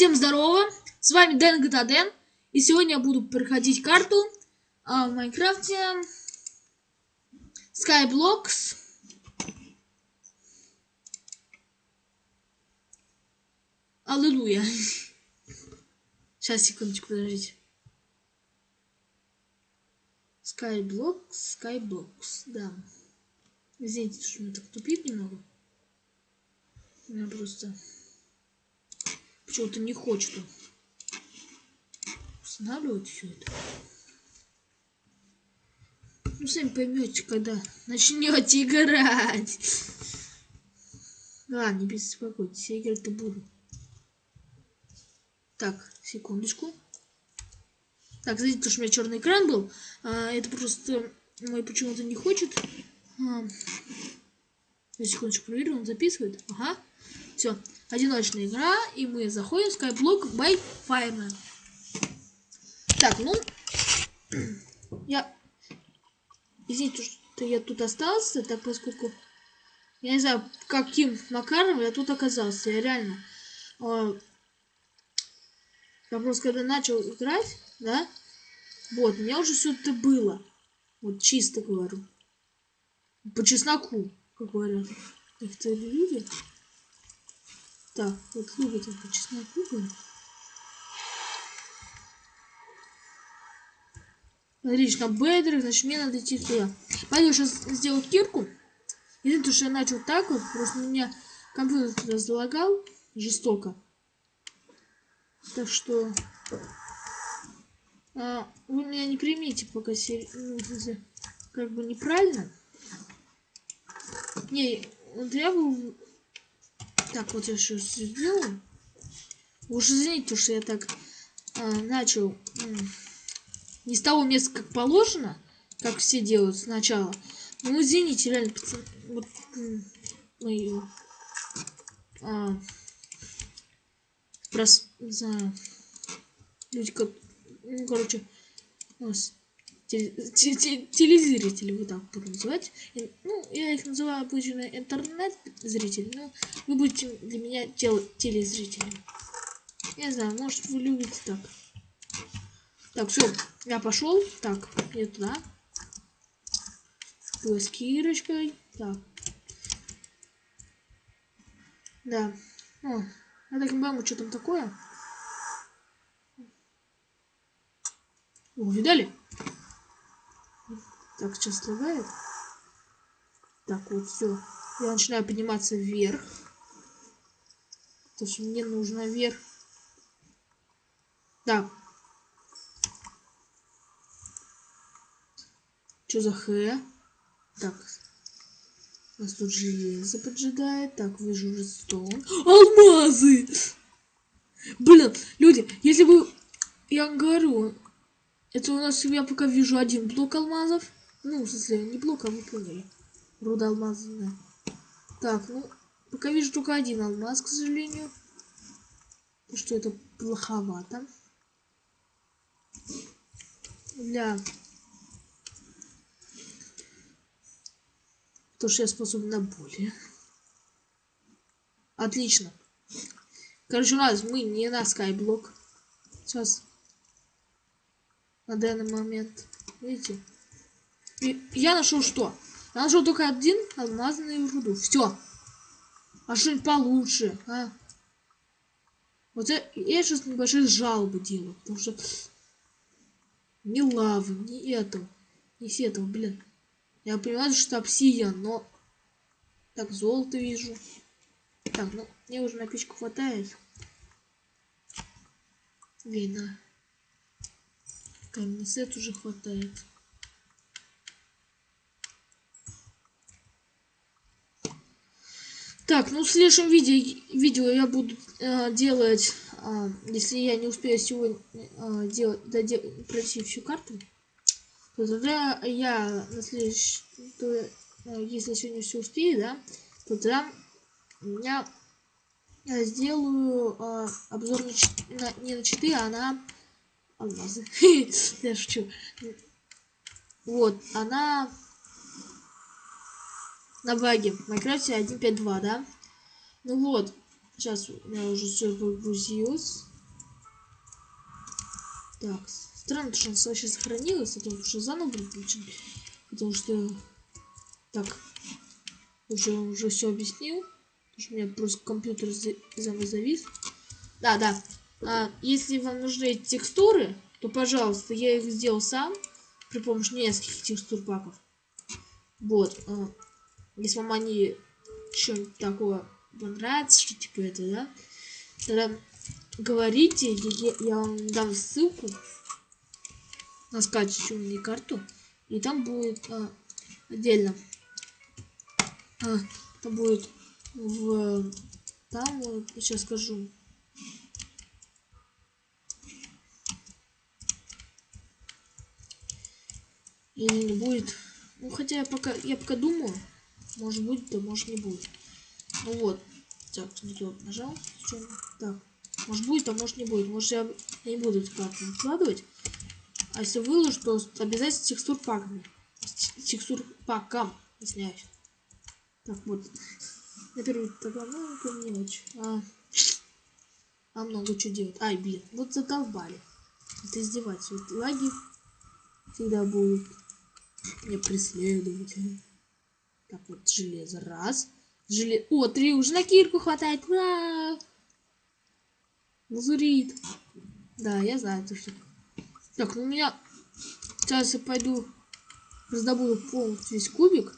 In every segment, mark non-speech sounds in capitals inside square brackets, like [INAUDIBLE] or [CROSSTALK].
Всем здорово, с вами Дэн Дэн, и сегодня я буду проходить карту а, в Майнкрафте Skyblocks. Аллилуйя. [LAUGHS] Сейчас, секундочку, подождите. Skyblocks, Skyblocks, да. Извините, что меня так тупит немного. У меня просто почему-то не хочет устанавливать все это. Ну, сами поймете, когда начнете играть. Ладно, не беспокойтесь, я играть-то буду. Так, секундочку. Так, знаете, то, что у меня черный экран был, а, это просто мой почему-то не хочет. А, секундочку проверю, он записывает. Ага. Все, одиночная игра, и мы заходим в Skyblock by Fireman. Так, ну, я, извините, что я тут остался, так поскольку, я не знаю, каким макаром я тут оказался, я реально, э, я просто когда начал играть, да, вот, у меня уже все это было, вот чисто говорю, по чесноку, как говорят некоторые люди. Так, вот любят по чесноку там бедер, значит мне надо идти туда. Пойду сейчас сделать кирку. Единственное, что я начал так вот, просто меня компьютер туда залагал жестоко. Так что а, вы меня не примите пока сери... ну, как бы неправильно. Не, вот я был... Так, вот я сейчас сделаю. Уж извините, что я так а, начал не с того места, как положено, как все делают сначала. Ну, извините, реально, пацаны, вот, мою, а, прос, не знаю, люди, как, ну, короче, телезрители, вот так буду называть. Ну, я их называю обычно интернет-зрители, но вы будете для меня тел телезрителями. Я знаю, может вы любите так. Так, все, я пошел. Так, я туда. С Кирочкой. Так. Да. О, я так не пойму, что там такое. О, видали? Так, сейчас лагает. Так, вот все. Я начинаю подниматься вверх. Потому что мне нужно вверх. Так, Что за х? Так. Нас тут железо поджидает. Так, вижу redstone. Алмазы! Блин, люди, если вы... Я говорю, это у нас, я пока вижу один блок алмазов. Ну, в смысле, не блок, а вы поняли. Руда алмазная. Так, ну, пока вижу только один алмаз, к сожалению. Что это плоховато. Для То, что я способен на более. Отлично. Короче, нас мы не на скайблок. Сейчас. На данный момент. Видите? Я нашел что? Я нашел только один алмазный руду. Все. А что-нибудь получше, а? Вот я, я сейчас небольшие жалобы делаю, потому что ни лавы, ни этого, ни с этого, блин. Я понимаю, что обсидиан, но... Так, золото вижу. Так, ну, мне уже на печку хватает. Видно. Каменный сет уже хватает. Так, ну в следующем видео, видео я буду э, делать, э, если я не успею сегодня э, делать, додел, пройти всю карту, то тогда я на следующий, то, э, если сегодня все успею, да, то тогда я, я сделаю э, обзор не, на, не на читы, а на алмазы. [LAUGHS] Я шучу. Вот, она на баге в Майнкрафте 1.5.2, да? Ну вот, сейчас у меня уже все погрузилось. Так, странно, что она вообще сохранилась, потому что заново включен. Потому что... Так, уже, уже все объяснил. Потому что у меня просто компьютер заново завис. Да, да. А, если вам нужны текстуры, то, пожалуйста, я их сделал сам при помощи нескольких текстур паков. Вот. А, если вам они что-нибудь такое понравится, что типа это, да, тогда говорите, я, я вам дам ссылку на скачивание карту, и там будет а, отдельно, а, там будет в, там, вот, сейчас скажу, не будет. Ну, хотя я пока, я пока думаю, может будет, да может не будет. Ну вот. Так, не то нажал. Так. Может будет, а может не будет. Может я, не буду эту карту выкладывать. А если выложу, то обязательно текстур паками. Текстур паком, извиняюсь. Так, вот. На первый тогда, ну, это мелочь. А, а много что делать. Ай, блин, вот задолбали. Это издеваться. Вот лаги всегда будут меня преследовать. Так, вот железо. Раз. Желе... О, три уже на кирку хватает. Ура! Лазурит. Да, я знаю, то что. Так, ну у меня... Сейчас я пойду раздобуду полностью весь кубик.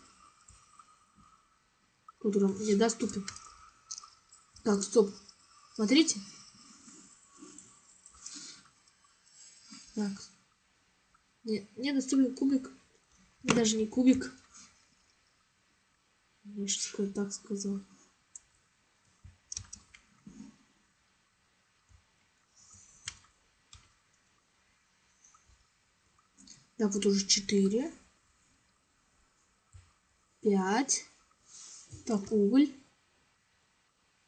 Который мне доступен. Так, стоп. Смотрите. Так. Мне доступен кубик. Даже не кубик. Я что так сказал. Так, вот уже 4. 5. Так, уголь.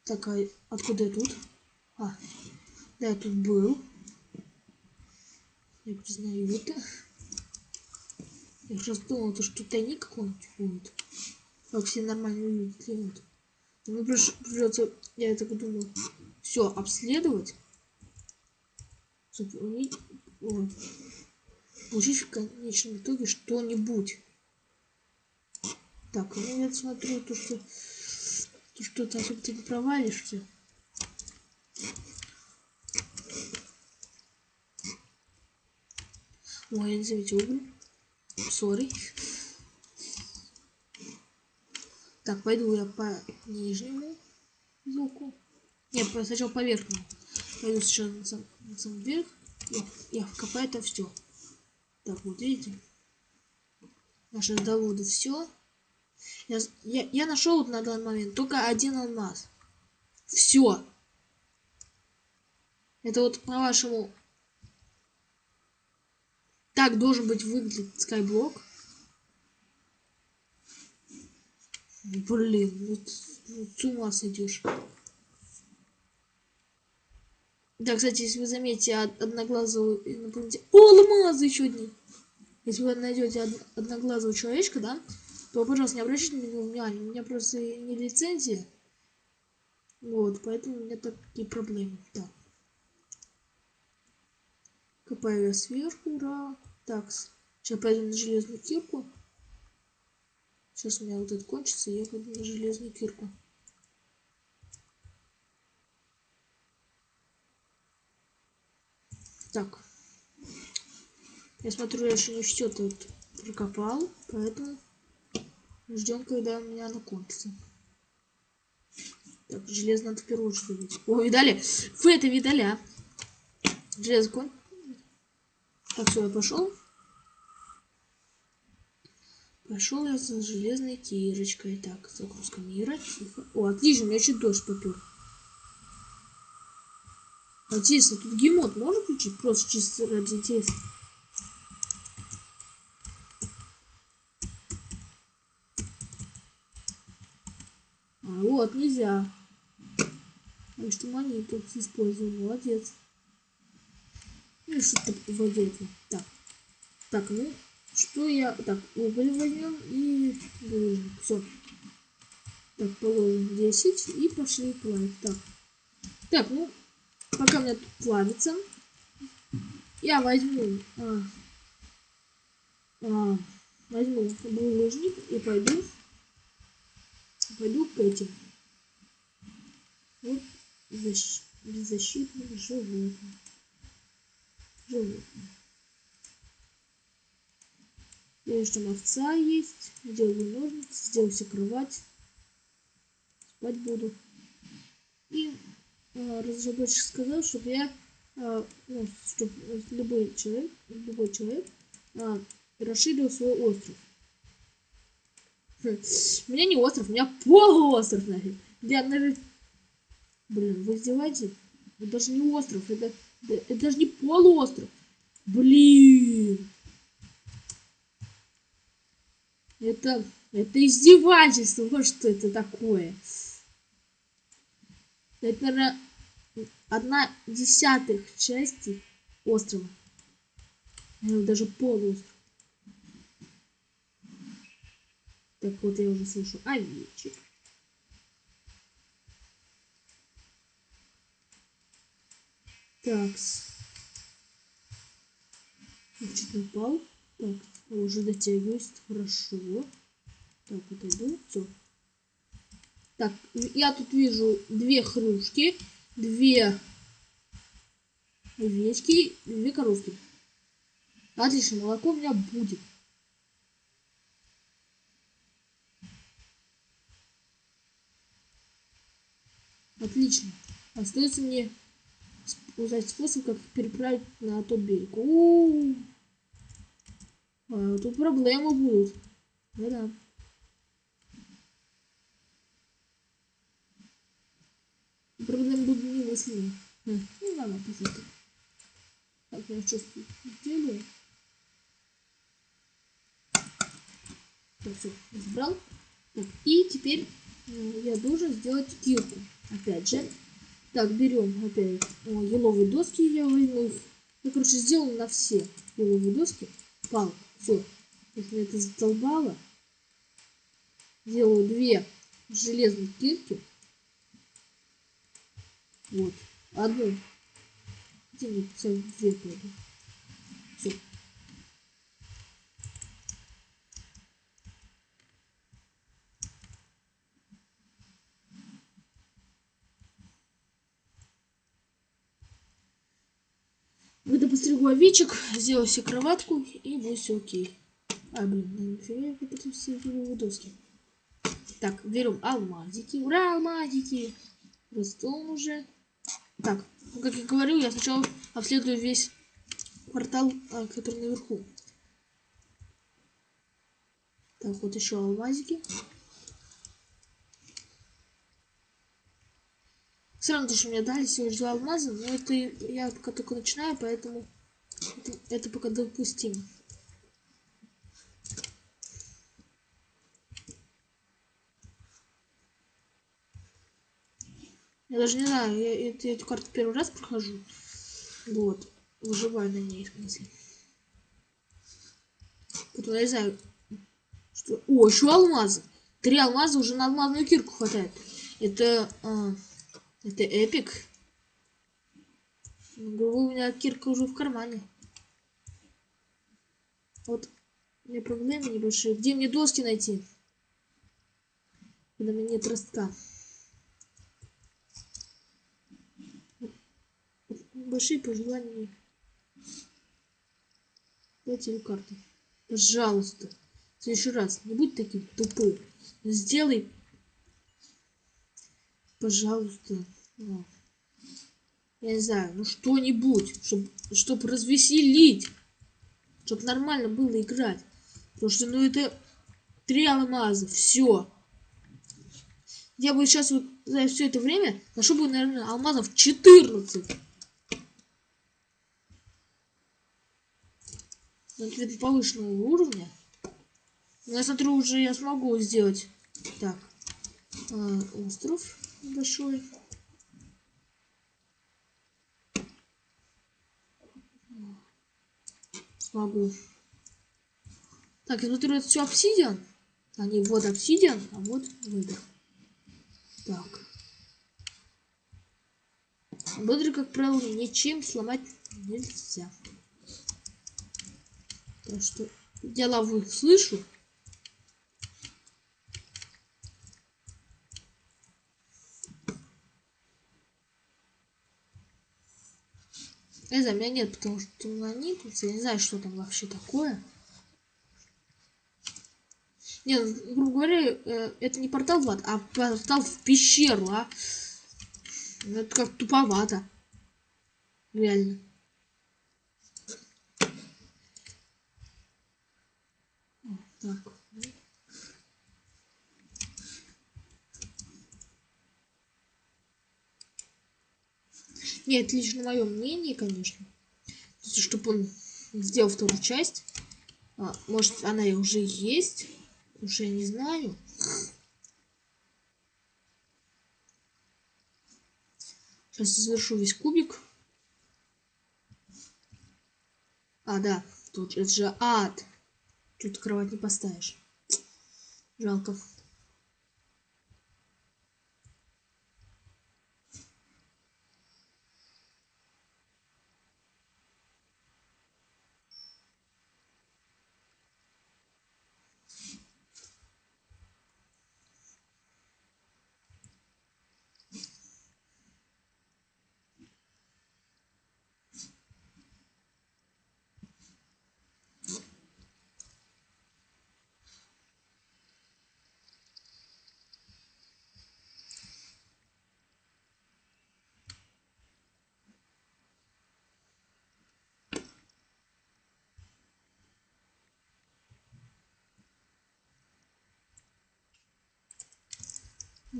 Так, а откуда я тут? А, да, я тут был. Я признаю это. Я сейчас думал, то, что тайник какой-нибудь будет. Как все нормально увидят климат. Мне придется, я так думаю, все обследовать. Заполнить. Вот. Получить в конечном итоге что-нибудь. Так, ну я смотрю, то что то что то особо ты не провалишься. Ой, я не заметил уголь. Сори. Так, пойду я по нижнему звуку. Нет, сначала по верхнему. Пойду сейчас на сам, на сам верх. Я, я вкопаю это все. Так, вот видите. Я сейчас доводу все. Я, я, я нашел вот на данный момент только один алмаз. Все. Это вот по вашему так должен быть выглядит скайблок. Блин, ну с ума сойдешь. Да, кстати, если вы заметите одноглазого инопланетянина... О, алмазы еще одни! Если вы найдете од... одноглазого человечка, да, то, пожалуйста, не обращайте на него внимания. У меня просто не лицензия. Вот, поэтому у меня такие проблемы. Так. Копаю я сверху, ура. Так, сейчас пойду на железную кирку. Сейчас у меня вот это кончится, и я пойду на железную кирку. Так. Я смотрю, я еще не все тут прокопал, поэтому ждем, когда у меня оно кончится. Так, железо надо в первую очередь. О, видали? Вы это видали, а? Железо кончится. Так, все, я пошел. Пошел я за железной кирочкой. Так, загрузка мира. О, отлично, у меня чуть дождь попер. Интересно, тут гемот можно включить? Просто чисто ради интереса. А вот, нельзя. А что монету использую, молодец. Ну, что-то вроде этого. Так. Так, ну, что я... Так, уголь возьмем и... Все. Так, положим 10 и пошли плавить. Так. Так, ну, пока у меня тут плавится. я возьму, а, а, возьму булыжник и пойду, пойду к этим. Вот защ... беззащитным животным. Животным. Там овца есть. Сделаю ножницы, сделаю себе кровать. Спать буду. И э, разработчик сказал, чтобы я, э, ну, чтобы любой человек, любой человек э, расширил свой остров. Хм. У меня не остров, у меня полуостров нафиг. Я, наверное... Блин, вы издеваетесь? Это даже не остров, это, это даже не полуостров. Блин. Это, это издевательство. Вот что это такое. Это, одна десятых части острова. Наверное, даже полуостров. Так вот, я уже слышу овечек. Так. Чуть упал. Так, уже дотягиваюсь. Хорошо. Так, отойду. Все. Так, я тут вижу две хрюшки, две овечки, две коровки. Отлично, молоко у меня будет. Отлично. Остается мне узнать способ, как переправить на тот берег. У -у -у. А, тут проблемы будут. Да-да. Проблемы будут немыслимые. Хм. Ну ладно, посмотрим. Так, я что делаю? Так, все, избрал. Так, и теперь я должен сделать кирку. Опять же. Так, берем опять о, еловые доски, я возьму. Я, короче, сделал на все еловые доски. Пал, все. Что это задолбало. Делаю две железные кирки. Вот. Одну. Где мне пойду? Все. Овечек, сделаю себе кроватку и будет все окей. А, блин, нифига я потом все доски. Так, берем алмазики. Ура, алмазики! Ростом уже. Так, ну, как я говорил, я сначала обследую весь квартал, а, который наверху. Так, вот еще алмазики. Все равно, то, что мне дали всего лишь два алмаза, но это я пока только начинаю, поэтому это, пока допустимо. Я даже не знаю, я, я, я эту карту первый раз прохожу. Вот. Выживаю на ней, в смысле. Поэтому я не знаю, что... О, еще алмазы. Три алмаза уже на алмазную кирку хватает. Это... А... Это эпик. у меня кирка уже в кармане. Вот. У меня проблемы небольшие. Где мне доски найти? Когда у меня нет ростка. Большие пожелания. Дайте карту. Пожалуйста. В следующий раз не будь таким тупым. Сделай пожалуйста, ну, я не знаю, ну что-нибудь, чтобы чтоб развеселить, чтобы нормально было играть. Потому что, ну, это три алмаза, все. Я бы сейчас вот за все это время нашел бы, наверное, алмазов 14. На для повышенного уровня. Но я смотрю, уже я смогу сделать. Так. Э, остров большой. могу. Так, я смотрю, это все обсидиан. А, Они вот обсидиан, а вот выдр. Так. Выдр, как правило, ничем сломать нельзя. Так что я лаву слышу. Знаю, меня нет, потому что темнонит. Я не знаю, что там вообще такое. Нет, грубо говоря, э, это не портал в ад, а портал в пещеру, а. Это как туповато. Реально. Так. Нет, лично мое мнение, конечно. Чтобы он сделал вторую часть. А, может, она и уже есть. Уже не знаю. Сейчас завершу весь кубик. А, да. Тут это же ад. Тут кровать не поставишь. Жалко.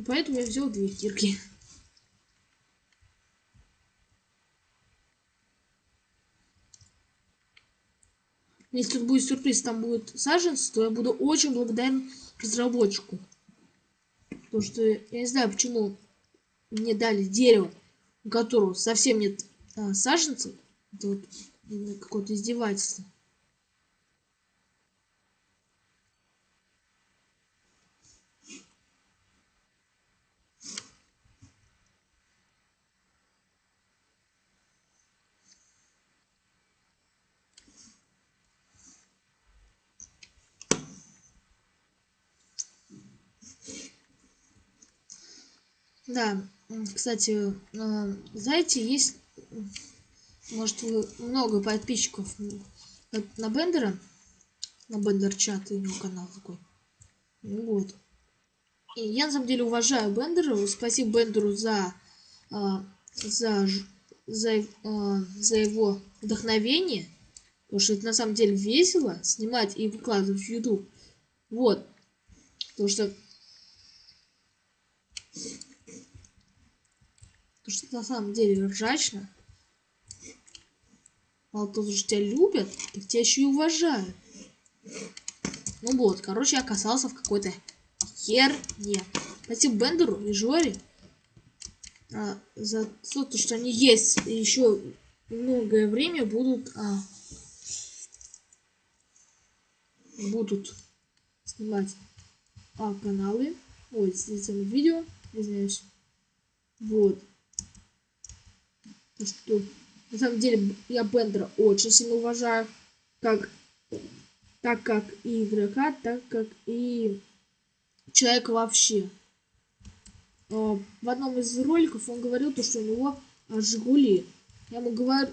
Поэтому я взял две кирки. Если тут будет сюрприз, там будет саженцы, то я буду очень благодарен разработчику. Потому что я не знаю, почему мне дали дерево, у которого совсем нет а, саженцев. Это вот какое-то издевательство. Да, кстати, э, знаете, есть, может, вы много подписчиков на Бендера, на Бендер чат, у него канал такой. Ну вот. И я на самом деле уважаю Бендера, спасибо Бендеру за, э, за, за, э, за его вдохновение, потому что это на самом деле весело снимать и выкладывать в YouTube. Вот. Потому что Потому что на самом деле ржачно. Мало того, что тебя любят, так тебя еще и уважают. Ну вот, короче, я оказался в какой-то херне. Спасибо Бендеру и Жоре а, за то, что они есть. И еще многое время будут а, будут снимать а, каналы. Ой, снимать видео, извиняюсь. Вот что на самом деле я Бендера очень сильно уважаю, как так как и игрока, так как и человека вообще. А, в одном из роликов он говорил, то, что у него Жигули. Я ему говорю,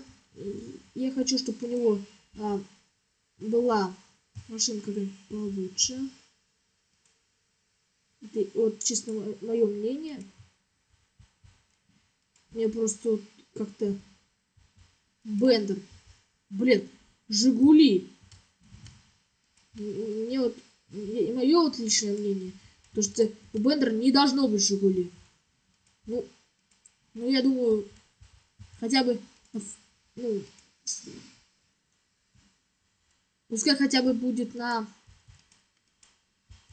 я хочу, чтобы у него а, была машинка получше. Это вот чисто мое мнение. Мне просто как-то Бендер. Блин, Жигули. Мне вот мое вот личное мнение, то что у Бендера не должно быть Жигули. Ну, ну я думаю, хотя бы, ну, пускай хотя бы будет на,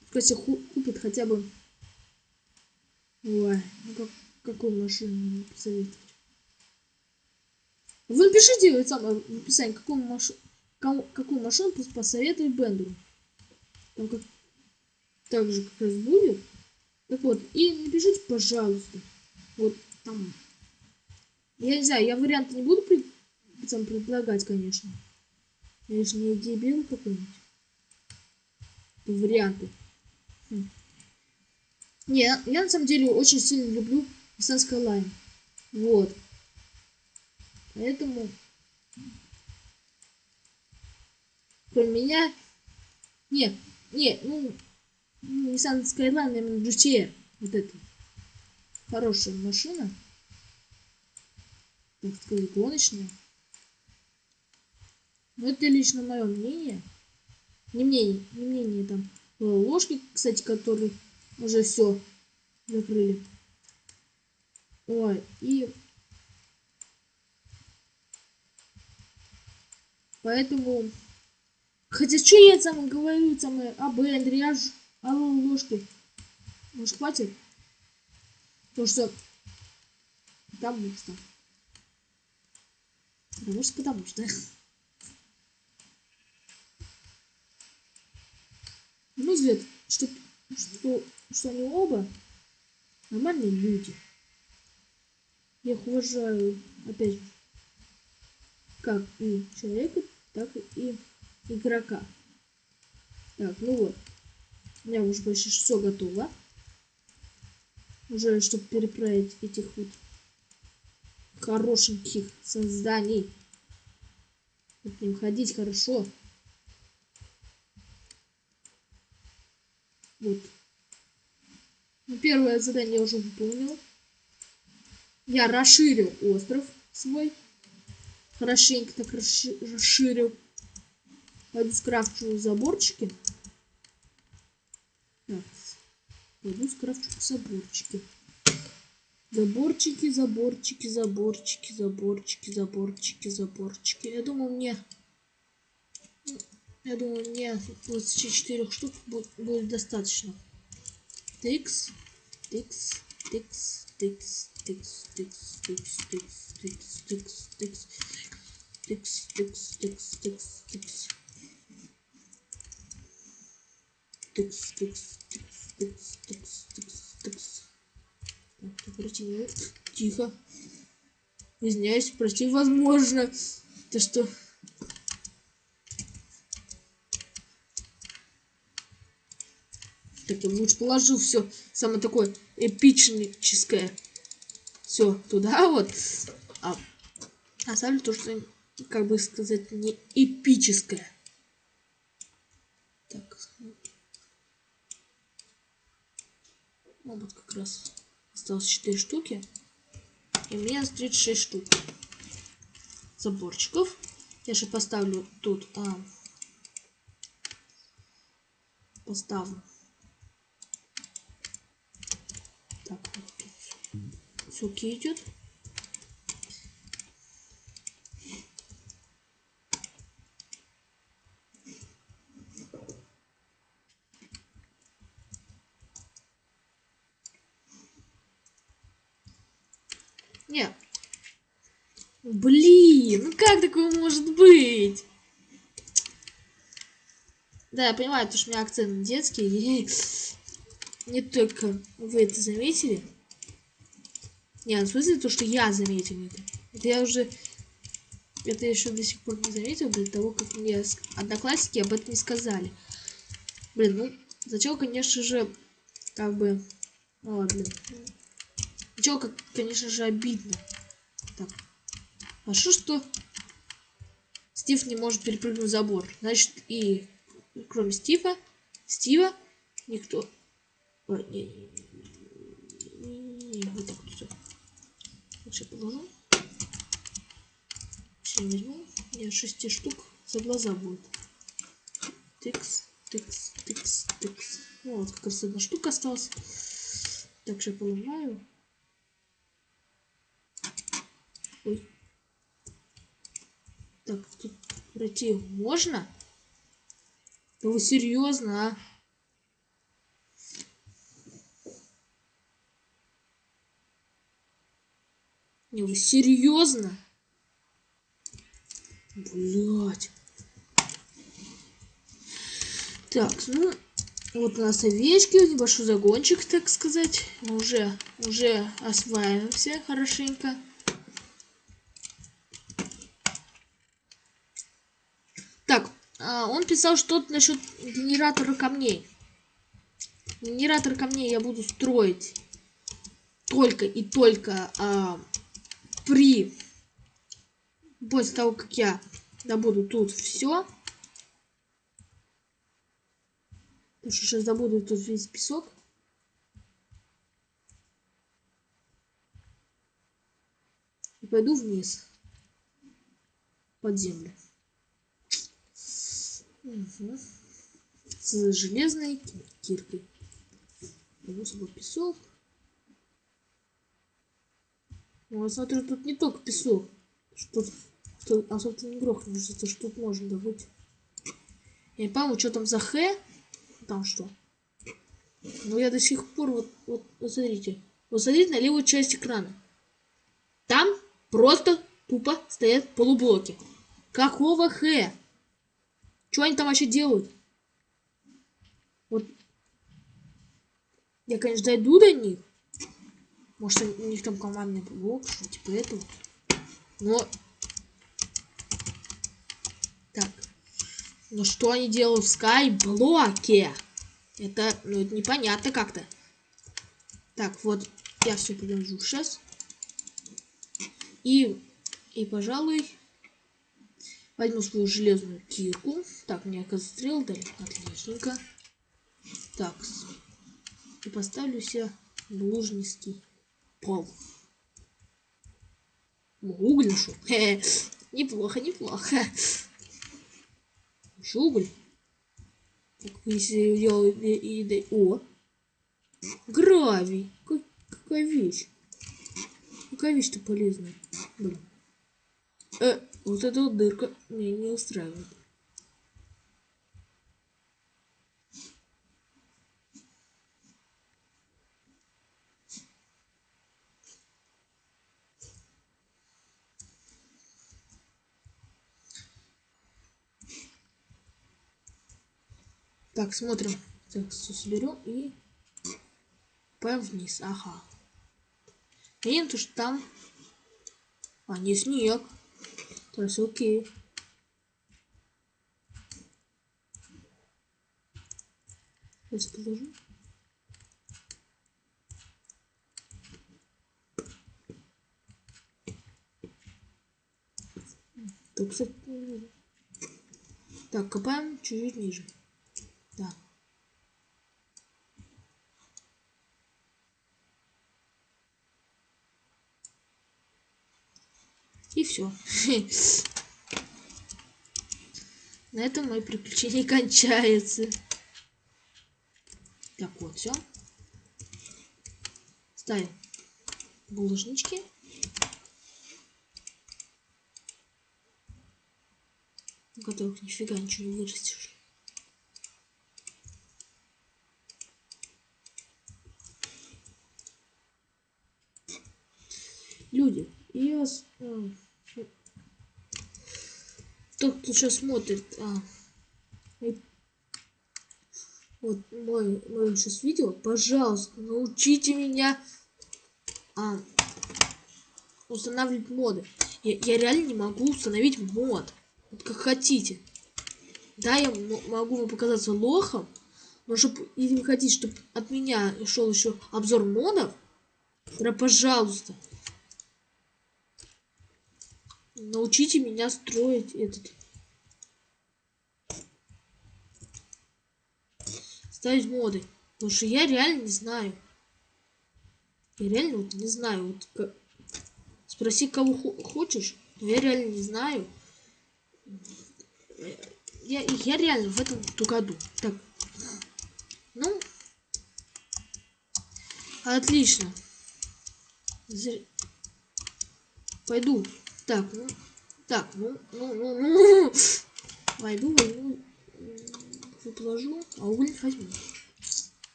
пускай себе купит хотя бы, ой, ну как, какую машину посоветовать? Вы напишите самое в описании, какую, маш... какую машину посоветует Бендеру. Там как... Так же как раз будет. Так вот, и напишите, пожалуйста. Вот там. Я не знаю, я варианты не буду пред... предлагать, конечно. Я же не дебил какой-нибудь. Варианты. Хм. Не, я на самом деле очень сильно люблю Nissan Skyline. Вот. Поэтому... Кроме меня... Не, не, ну... Nissan Skyline, именно GTR. Вот это. Хорошая машина. Так сказать, гоночная. Но это лично мое мнение. Не мнение, не мнение там ложки, кстати, которые уже все закрыли. Ой, и поэтому хотя что я там говорю там об Андреаж алло ложки. Может хватит? Потому что потому что потому что потому что мой взгляд что что что они оба нормальные люди. Я их уважаю, опять же, как и человека, так и игрока. Так, ну вот. У меня уже почти все готово. Уже, чтобы переправить этих вот хорошеньких созданий. К ним ходить хорошо. Вот. Ну, первое задание я уже выполнил. Я расширил остров свой. Хорошенько так расширил. Пойду скрафчу заборчики. Так. Пойду скрафчу заборчики. Заборчики, заборчики, заборчики, заборчики, заборчики, заборчики. Я думаю, мне... Я думаю, мне 24 штук будет достаточно. Тикс, тикс, тикс, тикс, тикс, тикс, тикс, тикс, тикс, тикс, тикс, тыкс, тыкс, тыкс, тыкс, тыкс. Тыкс, тыкс, тыкс, тыкс, тыкс, тыкс, тыкс. Так, против... Тихо. Извиняюсь, прости, возможно, то что? Так, я лучше положу все самое такое эпичническое. Все, туда вот. А, а оставлю то, что как бы сказать, не эпическое. Так. Ну, вот как раз осталось 4 штуки. И у меня 36 штук заборчиков. Я же поставлю тут... А, поставлю Так, вот суки идет. Не. Блин, ну как такое может быть? Да, я понимаю, то, что у меня акцент детский. [LAUGHS] Не только вы это заметили. Не, ну, в смысле то, что я заметил это. Это я уже... Это я еще до сих пор не заметил, до того, как мне одноклассники об этом не сказали. Блин, ну, зачем, конечно же, как бы... Ну ладно. Зачем, как, конечно же, обидно. Так. А что, что Стив не может перепрыгнуть забор? Значит, и кроме Стива, Стива, никто Ой, не, не, не, не, вот так вот все. Лучше положу. Все возьму. Я шести штук за глаза будет. Тыкс, тыкс, тыкс, тыкс. Ну, вот как раз одна штука осталась. Так, же поломаю. Ой. Так, тут пройти можно? Да вы серьезно, а? Не, вы серьезно? Блять. Так, ну, вот у нас овечки, небольшой загончик, так сказать. Мы уже, уже осваиваемся хорошенько. Так, а, он писал что-то насчет генератора камней. Генератор камней я буду строить только и только а, при после того, как я добуду тут все. Потому что сейчас добуду тут весь песок. И пойду вниз. Под землю. Угу. С железной киркой. Возьму с песок. Ну, я смотрю, тут не только песок. Что, что особо не грохнешься, то что тут можно добыть. Я не пойму, что там за Х. Там что. Но я до сих пор, вот, вот, вот смотрите. Вот смотрите на левую часть экрана. Там просто тупо стоят полублоки. Какого Х? Что они там вообще делают? Вот. Я, конечно, дойду до них. Может, у них там командный блок, типа этого. Но... Так. Ну что они делают в скайблоке? Это, ну, это непонятно как-то. Так, вот, я все подержу сейчас. И, и, пожалуй, возьму свою железную кирку. Так, мне стрел дали. Отличненько. Так. И поставлю себе лужнистый пол. Нашел. [LAUGHS] Неплохо, неплохо. Еще уголь. Так, если я и, О! Гравий. Как, какая вещь. Какая вещь-то полезная. Блин. Э, вот эта вот дырка меня не устраивает. Так, смотрим. Так, все соберем и пойдем вниз. Ага. Видим, то, что там... А, не снег. То есть окей. Сейчас положу. Так, кстати, так, копаем чуть-чуть ниже. Да. И все. [LAUGHS] На этом мои приключения кончаются. Так, вот, все. Ставим булыжнички. У которых нифига ничего не вырастешь. Люди, и вас... Тот, кто сейчас смотрит, а, вот мой, мой сейчас видео, пожалуйста, научите меня а, устанавливать моды. Я, я реально не могу установить мод. Вот как хотите. Да, я могу вам показаться лохом, но чтобы, если вы хотите, чтобы от меня шел еще обзор модов, тогда пожалуйста, Научите меня строить этот. Ставить моды. Потому что я реально не знаю. Я реально вот не знаю. Вот как... Спроси, кого хочешь. Но я реально не знаю. Я, я реально в этом году. Так. Ну. Отлично. Пойду. Так, ну, так, ну, ну, ну, ну. Войду, войду, положу, а уголь возьму.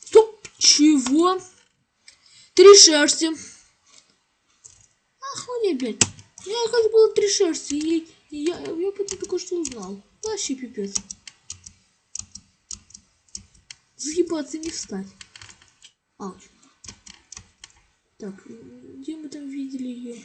Стоп, чего? Три шерсти. Охуеть, блядь. Меня, как было три шерсти, и, и я, я потом только что узнал. Вообще пипец. Заебаться не встать. Ауч. Так, где мы там видели ее?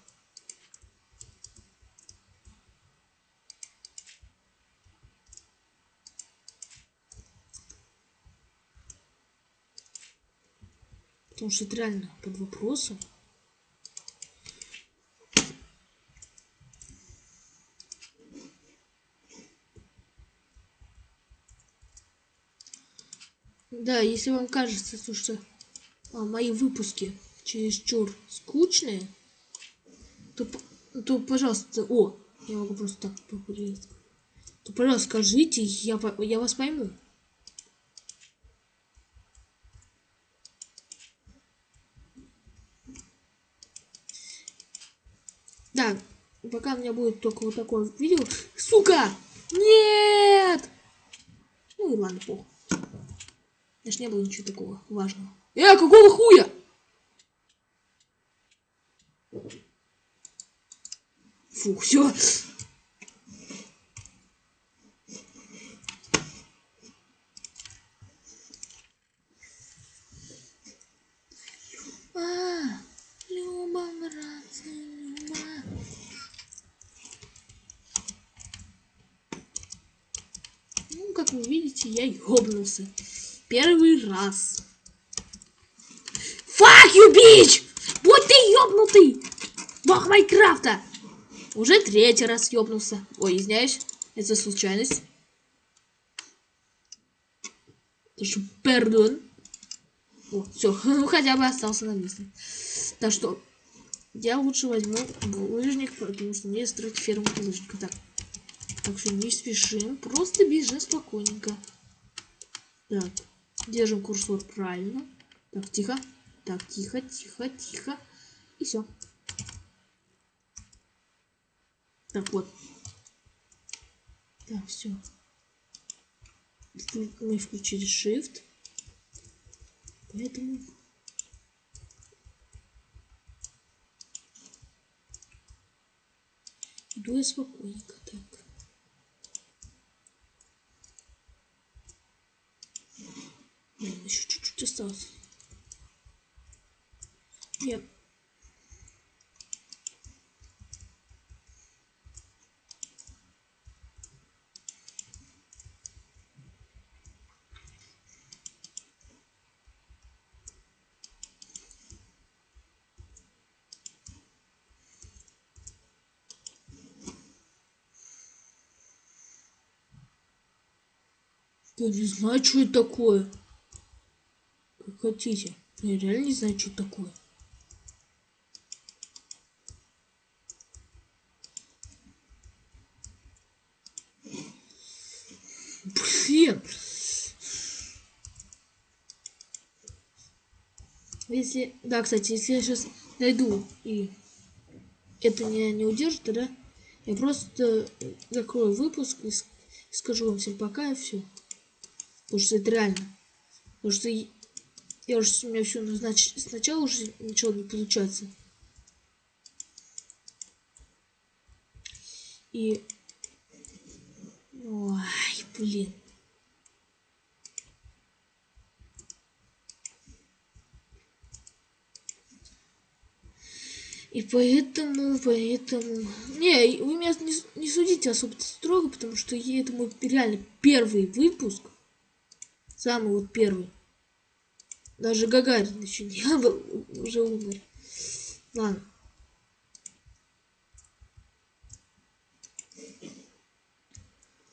Потому что это реально под вопросом. Да, если вам кажется, то, что а, мои выпуски чересчур скучные, то, то, пожалуйста, о, я могу просто так похудеть. То, пожалуйста, скажите, я, я вас пойму. Да, пока у меня будет только вот такое видео. Сука! Нет! Ну и ладно, похуй. Даже не было ничего такого важного. Э, какого хуя? Фу, все. А, Люба, братцы, Люба. Ну, как вы видите, я ёбнулся. Первый раз. Fuck you, bitch! Вот ты ёбнутый! Бог Майнкрафта! Уже третий раз ёбнулся. Ой, извиняюсь. Это случайность. Прошу, пардон. О, все, [LAUGHS] хотя бы остался на месте. Так что, я лучше возьму лыжник, потому что мне строить ферму лыжника. Так, так что не спешим, просто бежим спокойненько. Так, держим курсор правильно. Так, тихо. Так, тихо, тихо, тихо. И все. Так вот. Так, все. Мы включили Shift. Поэтому... Иду я спокойненько. Блин, еще чуть-чуть осталось. Нет. Я не знаю, что это такое. Хотите. Я реально не знаю, что такое. Блин. Если... Да, кстати, если я сейчас найду и это меня не удержит, да? Я просто закрою выпуск и скажу вам всем пока и все. Потому что это реально. Потому что я уже у меня все назначить. Сначала уже ничего не получается. И... Ой, блин. И поэтому, поэтому... Не, вы меня не, не судите особо строго, потому что это мой реально первый выпуск. Самый вот первый. Даже Гагарин еще не [LAUGHS] был, уже умер. Ладно.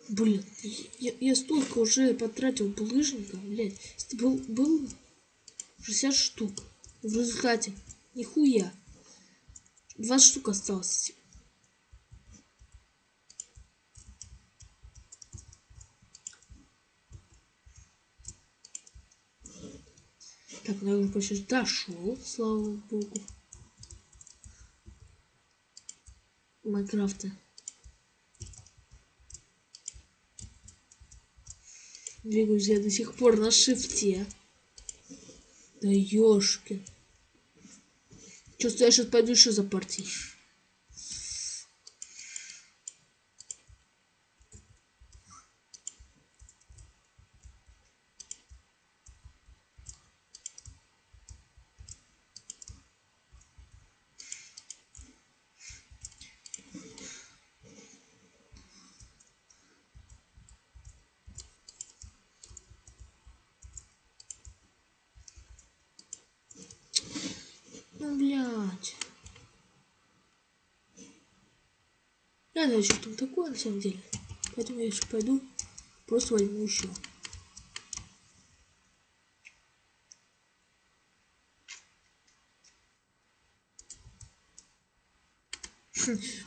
Блин, я, я столько уже потратил булыжника, блядь. Был, был 60 штук. В результате нихуя. 20 штук осталось. Так, уже почти дошел, слава богу. Майнкрафта. Двигаюсь я до сих пор на шифте. Да ёшки. Чувствую, я сейчас пойду еще за партией. Я знаю, что там такое на самом деле. Поэтому я еще пойду, просто возьму еще.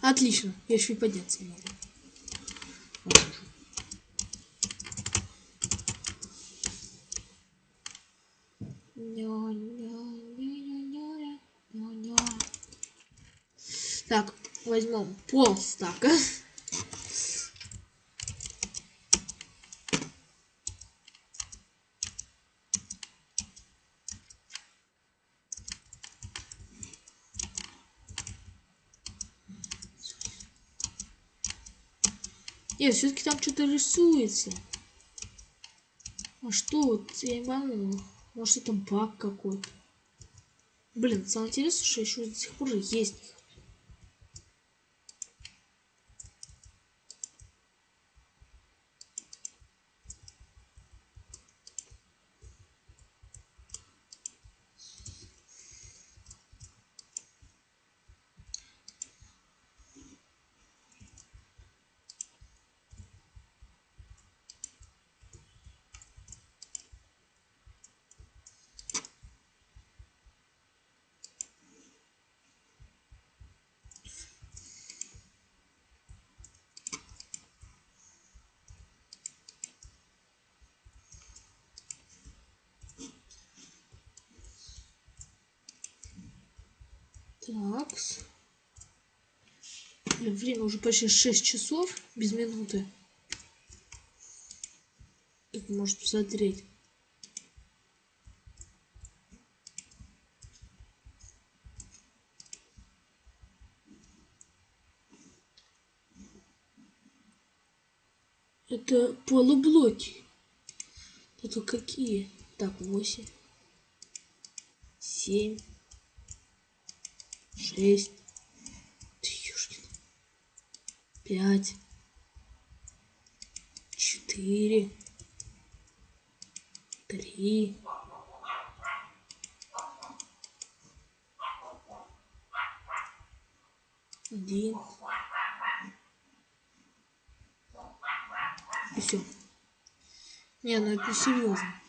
Отлично, я еще и подняться могу. Так, возьмем пол стака. Нет, все-таки там что-то рисуется. А что вот, я не пойму. Может это баг какой-то. Блин, самое интересное, что еще до сих пор есть. Так. Время уже почти 6 часов без минуты. Как может посмотреть. Это полублоки. Это какие? Так, 8. 7 шесть, пять, четыре, три, один. И все. Не, ну это серьезно.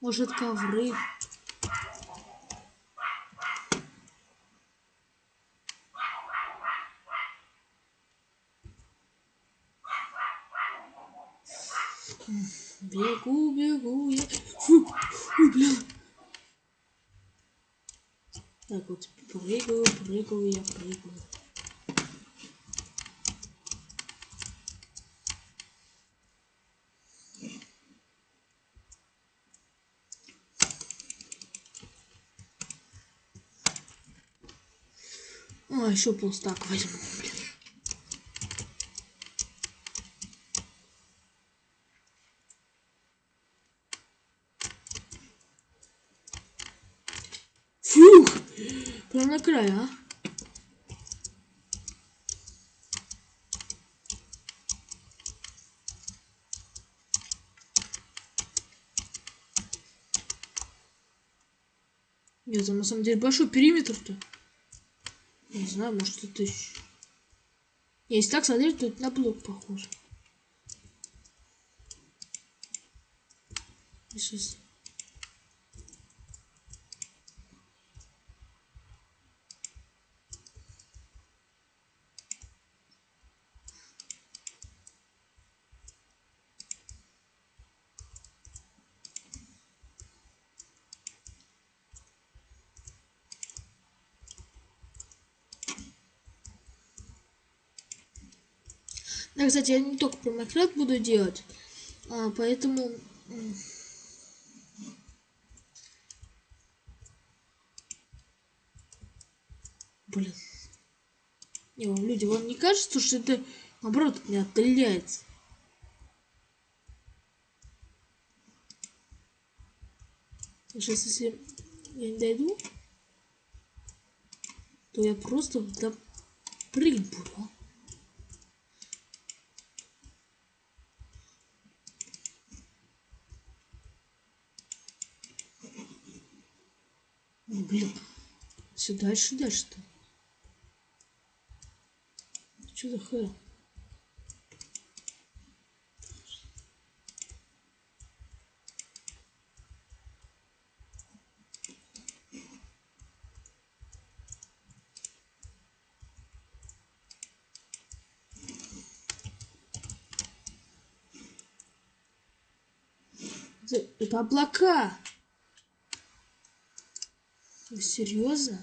Может ковры. Бегу, бегу я. Фу, фу, бля. Вот, прыгаю, прыгаю я, прыгаю. А, еще полстак возьму, блин. Фух! Край, а? Нет, там на самом деле большой периметр-то. Не знаю, может это еще... Если так смотреть, то это на блок похоже. Сейчас... Да, кстати, я не только про Майнкрафт буду делать, а, поэтому... Блин. Не, вам люди, вам не кажется, что это, наоборот, от меня отдаляется? Сейчас, если я не дойду, то я просто прыгать буду. А? Блин. Все дальше, дальше-то. Что за хэ? Это, это облака. Вы серьезно?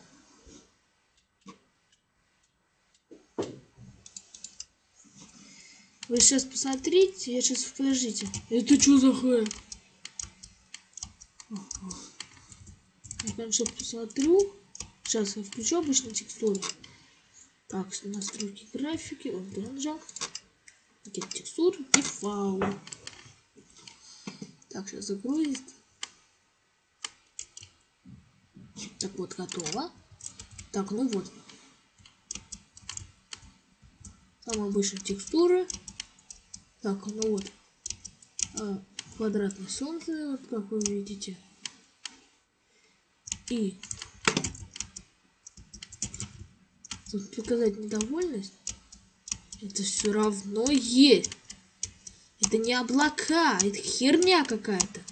Вы сейчас посмотрите, я сейчас подождите. Это что за хэ? Я, конечно, посмотрю. Сейчас я включу обычно текстуру. Так, настройки графики. Вот, нажал. Пакет текстур и фаул. Так, сейчас загрузит. Так вот, готово. Так, ну вот. Самая обычная текстура. Так, ну вот. А, квадратное солнце, вот как вы видите. И тут показать недовольность. Это все равно есть. Это не облака, это херня какая-то.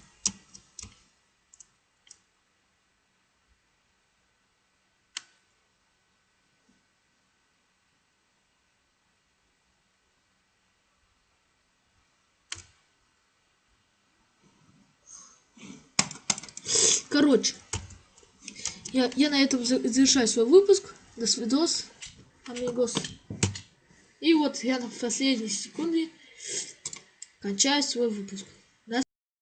Короче, я, я на этом завершаю свой выпуск. До свидос, амигос. И вот я на последней секунде кончаю свой выпуск.